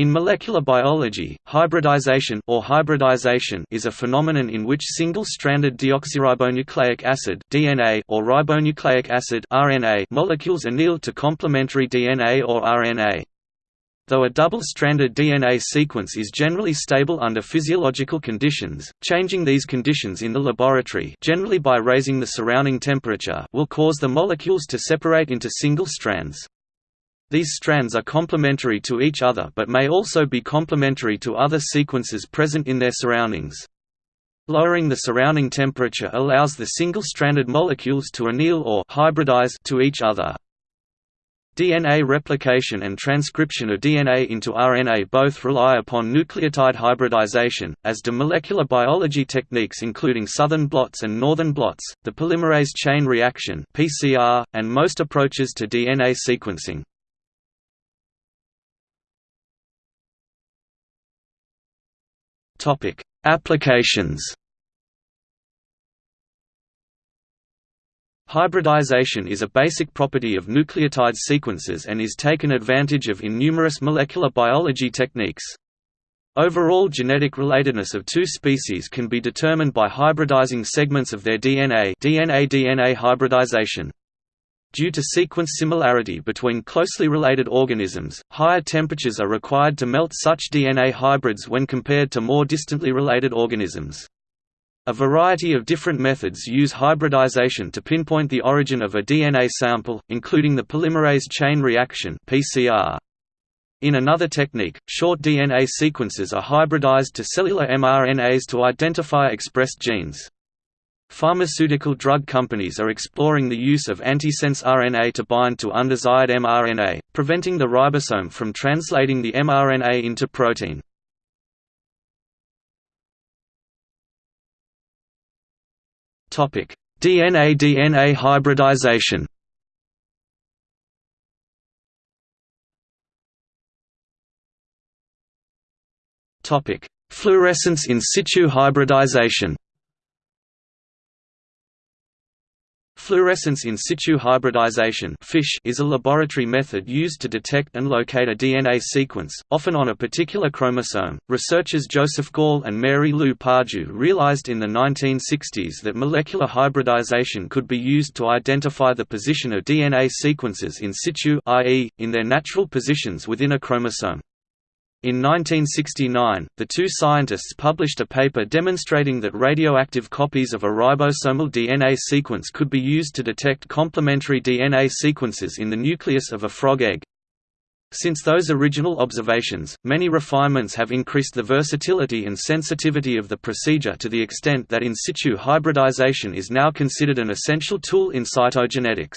In molecular biology, hybridization or hybridization is a phenomenon in which single-stranded deoxyribonucleic acid (DNA) or ribonucleic acid (RNA) molecules anneal to complementary DNA or RNA. Though a double-stranded DNA sequence is generally stable under physiological conditions, changing these conditions in the laboratory generally by raising the surrounding temperature will cause the molecules to separate into single strands. These strands are complementary to each other but may also be complementary to other sequences present in their surroundings. Lowering the surrounding temperature allows the single-stranded molecules to anneal or hybridize to each other. DNA replication and transcription of DNA into RNA both rely upon nucleotide hybridization, as do molecular biology techniques including southern blots and northern blots, the polymerase chain reaction (PCR), and most approaches to DNA sequencing. Topic: Applications. Hybridization is a basic property of nucleotide sequences and is taken advantage of in numerous molecular biology techniques. Overall genetic relatedness of two species can be determined by hybridizing segments of their DNA DNA-DNA hybridization. Due to sequence similarity between closely related organisms, higher temperatures are required to melt such DNA hybrids when compared to more distantly related organisms. A variety of different methods use hybridization to pinpoint the origin of a DNA sample, including the polymerase chain reaction (PCR). In another technique, short DNA sequences are hybridized to cellular mRNAs to identify expressed genes. Pharmaceutical drug companies are exploring the use of antisense RNA to bind to undesired mRNA, preventing the ribosome from translating the mRNA into protein. DNA-DNA hybridization Fluorescence in situ hybridization Fluorescence in situ hybridization is a laboratory method used to detect and locate a DNA sequence, often on a particular chromosome. Researchers Joseph Gall and Mary Lou Pardue realized in the 1960s that molecular hybridization could be used to identify the position of DNA sequences in situ, i.e., in their natural positions within a chromosome. In 1969, the two scientists published a paper demonstrating that radioactive copies of a ribosomal DNA sequence could be used to detect complementary DNA sequences in the nucleus of a frog egg. Since those original observations, many refinements have increased the versatility and sensitivity of the procedure to the extent that in situ hybridization is now considered an essential tool in cytogenetics.